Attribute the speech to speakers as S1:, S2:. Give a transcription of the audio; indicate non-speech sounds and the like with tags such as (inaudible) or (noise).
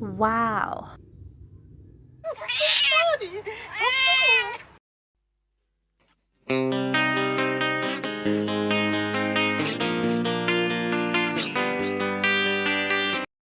S1: Wow. (laughs)
S2: So